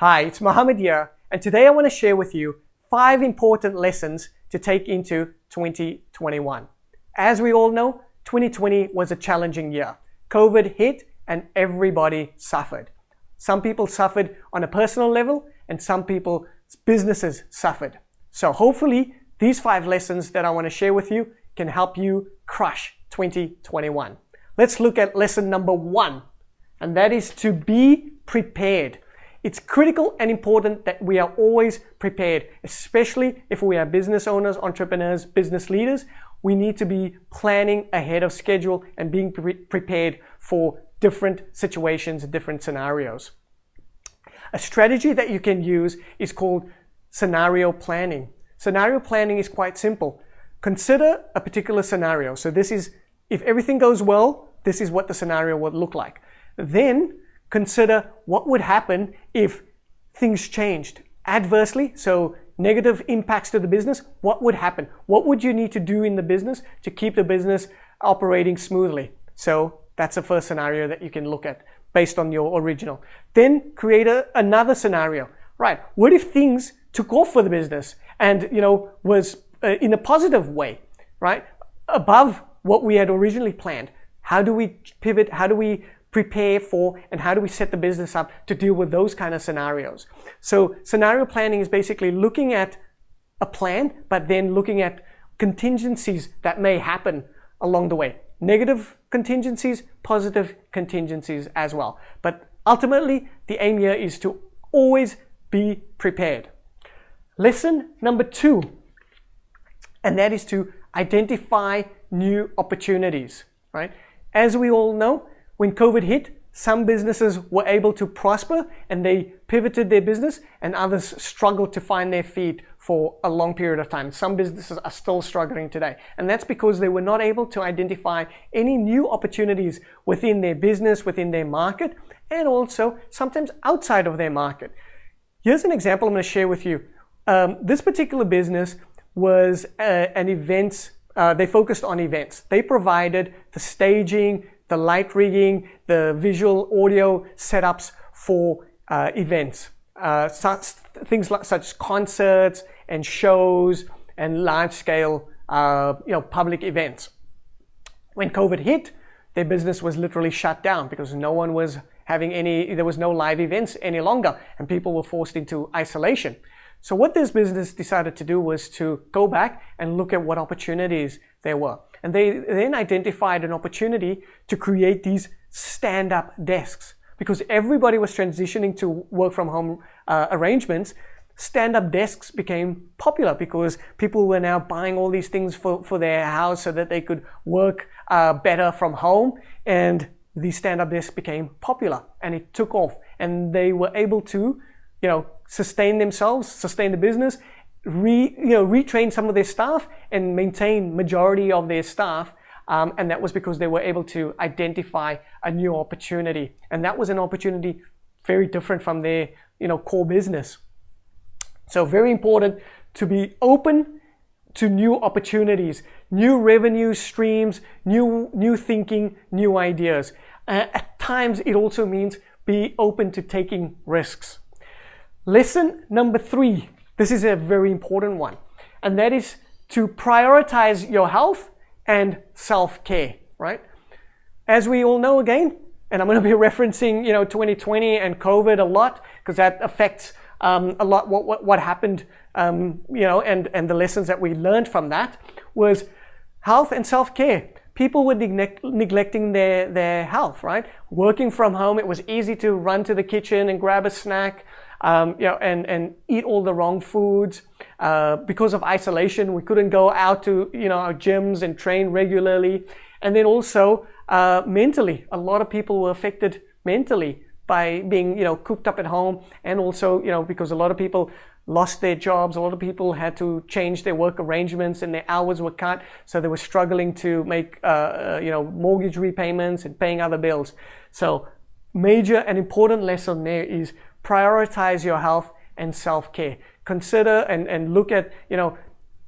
Hi, it's Mohammed here, and today I want to share with you five important lessons to take into 2021. As we all know, 2020 was a challenging year. COVID hit and everybody suffered. Some people suffered on a personal level and some people, businesses suffered. So hopefully these five lessons that I want to share with you can help you crush 2021. Let's look at lesson number one, and that is to be prepared. It's critical and important that we are always prepared, especially if we are business owners, entrepreneurs, business leaders. We need to be planning ahead of schedule and being pre prepared for different situations, different scenarios. A strategy that you can use is called scenario planning. Scenario planning is quite simple. Consider a particular scenario. So this is, if everything goes well, this is what the scenario would look like. Then consider what would happen if things changed adversely. So negative impacts to the business, what would happen? What would you need to do in the business to keep the business operating smoothly? So that's the first scenario that you can look at based on your original. Then create a, another scenario. Right, what if things took off for the business and you know was uh, in a positive way, right? Above what we had originally planned. How do we pivot? How do we prepare for and how do we set the business up to deal with those kind of scenarios? So scenario planning is basically looking at a plan, but then looking at contingencies that may happen along the way. Negative contingencies, positive contingencies as well. But ultimately, the aim here is to always be prepared. Lesson number two, and that is to identify new opportunities, right? As we all know, when COVID hit, some businesses were able to prosper and they pivoted their business and others struggled to find their feet for a long period of time. Some businesses are still struggling today. And that's because they were not able to identify any new opportunities within their business, within their market, and also sometimes outside of their market. Here's an example I'm going to share with you. Um, this particular business was uh, an events, uh, they focused on events. They provided the staging, the light rigging, the visual audio setups for uh, events. Uh, such, things like such concerts and shows and large scale uh, you know, public events. When COVID hit, their business was literally shut down because no one was having any, there was no live events any longer and people were forced into isolation. So what this business decided to do was to go back and look at what opportunities there were. And they then identified an opportunity to create these stand-up desks. Because everybody was transitioning to work from home uh, arrangements, stand-up desks became popular because people were now buying all these things for, for their house so that they could work uh, better from home. And these stand-up desks became popular and it took off. And they were able to, you know, sustain themselves, sustain the business, re, you know, retrain some of their staff and maintain majority of their staff. Um, and that was because they were able to identify a new opportunity. And that was an opportunity very different from their you know, core business. So very important to be open to new opportunities, new revenue streams, new, new thinking, new ideas. Uh, at times, it also means be open to taking risks. Lesson number three this is a very important one, and that is to prioritize your health and self-care, right? As we all know again, and I'm going to be referencing, you know, 2020 and COVID a lot because that affects um, a lot what, what, what happened, um, you know, and, and the lessons that we learned from that was health and self-care. People were neglect, neglecting their, their health, right? Working from home, it was easy to run to the kitchen and grab a snack um, you know, and, and eat all the wrong foods. Uh, because of isolation, we couldn't go out to, you know, our gyms and train regularly. And then also, uh, mentally, a lot of people were affected mentally by being, you know, cooped up at home. And also, you know, because a lot of people lost their jobs. A lot of people had to change their work arrangements and their hours were cut. So they were struggling to make, uh, uh you know, mortgage repayments and paying other bills. So major and important lesson there is prioritize your health and self-care. Consider and, and look at, you know,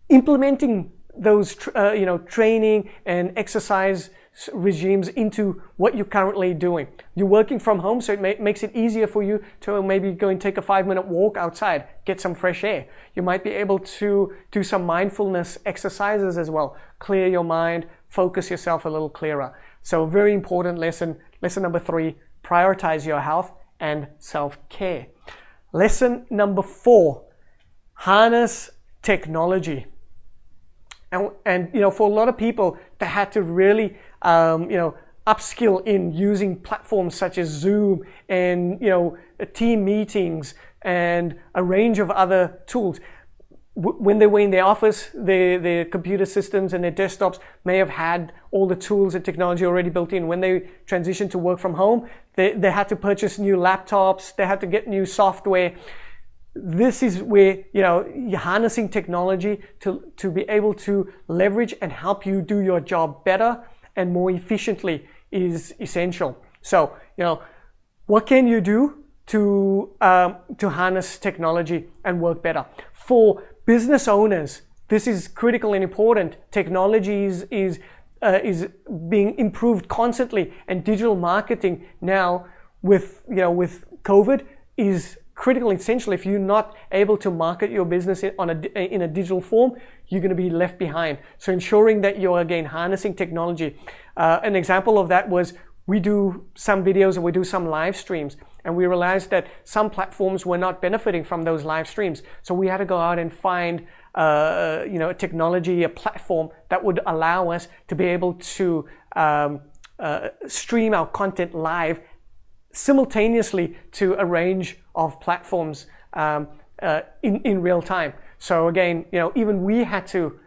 implementing those, uh, you know, training and exercise regimes into what you're currently doing. You're working from home, so it ma makes it easier for you to maybe go and take a five minute walk outside, get some fresh air. You might be able to do some mindfulness exercises as well, clear your mind, focus yourself a little clearer. So, very important lesson. Lesson number three prioritize your health and self care. Lesson number four harness technology. And, and you know, for a lot of people, they had to really, um, you know, upskill in using platforms such as Zoom and you know team meetings and a range of other tools. When they were in their office, their, their computer systems and their desktops may have had all the tools and technology already built in. When they transitioned to work from home, they, they had to purchase new laptops, they had to get new software this is where you know you're harnessing technology to, to be able to leverage and help you do your job better and more efficiently is essential. So you know what can you do to um, to harness technology and work better for business owners? This is critical and important. Technology is is, uh, is being improved constantly, and digital marketing now with you know with COVID is critical essential if you're not able to market your business on a, in a digital form you're going to be left behind so ensuring that you're again harnessing technology uh, an example of that was we do some videos and we do some live streams and we realized that some platforms were not benefiting from those live streams so we had to go out and find uh, you know a technology a platform that would allow us to be able to um, uh, stream our content live simultaneously to a range of platforms um, uh, in, in real time. So again, you know, even we had to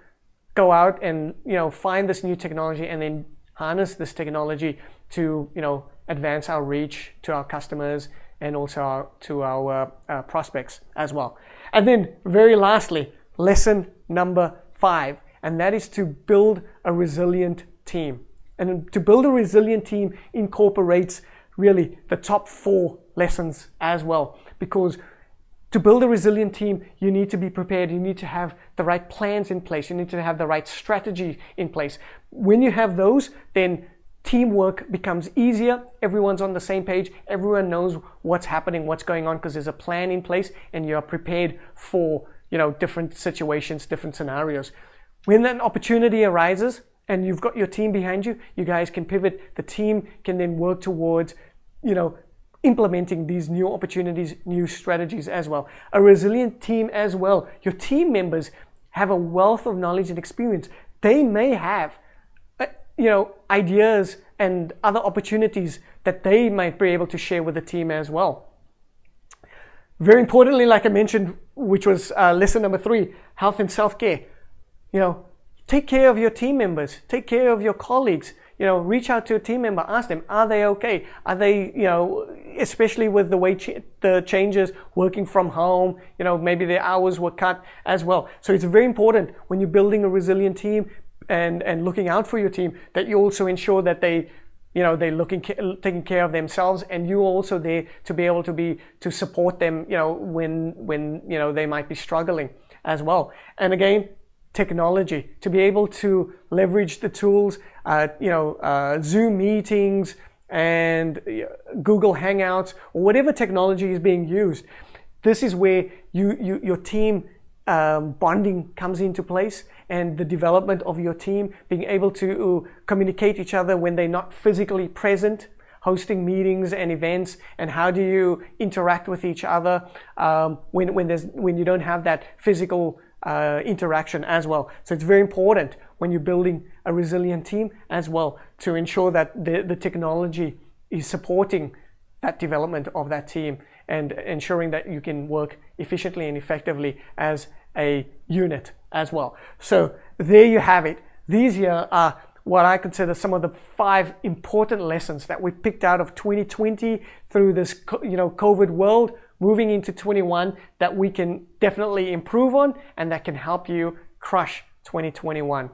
go out and, you know, find this new technology and then harness this technology to, you know, advance our reach to our customers and also our, to our uh, prospects as well. And then very lastly, lesson number five, and that is to build a resilient team. And to build a resilient team incorporates really the top four lessons as well. Because to build a resilient team, you need to be prepared. You need to have the right plans in place. You need to have the right strategy in place. When you have those, then teamwork becomes easier. Everyone's on the same page. Everyone knows what's happening, what's going on, because there's a plan in place and you're prepared for you know different situations, different scenarios. When an opportunity arises, and you've got your team behind you, you guys can pivot. The team can then work towards, you know, implementing these new opportunities, new strategies as well. A resilient team as well. Your team members have a wealth of knowledge and experience. They may have, uh, you know, ideas and other opportunities that they might be able to share with the team as well. Very importantly, like I mentioned, which was uh, lesson number three, health and self-care. You know, Take care of your team members. Take care of your colleagues. You know, reach out to a team member. Ask them, are they okay? Are they, you know, especially with the way ch- the changes, working from home. You know, maybe their hours were cut as well. So it's very important when you're building a resilient team and and looking out for your team that you also ensure that they you know they're looking taking care of themselves and you're also there to be able to be to support them you know when when you know they might be struggling as well and again technology to be able to leverage the tools, uh, you know, uh, Zoom meetings and uh, Google Hangouts or whatever technology is being used. This is where you, you your team um, bonding comes into place and the development of your team being able to communicate each other when they're not physically present hosting meetings and events and how do you interact with each other um, when, when, there's, when you don't have that physical uh, interaction as well. So it's very important when you're building a resilient team as well to ensure that the, the technology is supporting that development of that team and ensuring that you can work efficiently and effectively as a unit as well. So there you have it. These here are what I consider some of the five important lessons that we picked out of 2020 through this you know COVID world moving into 21 that we can definitely improve on and that can help you crush 2021.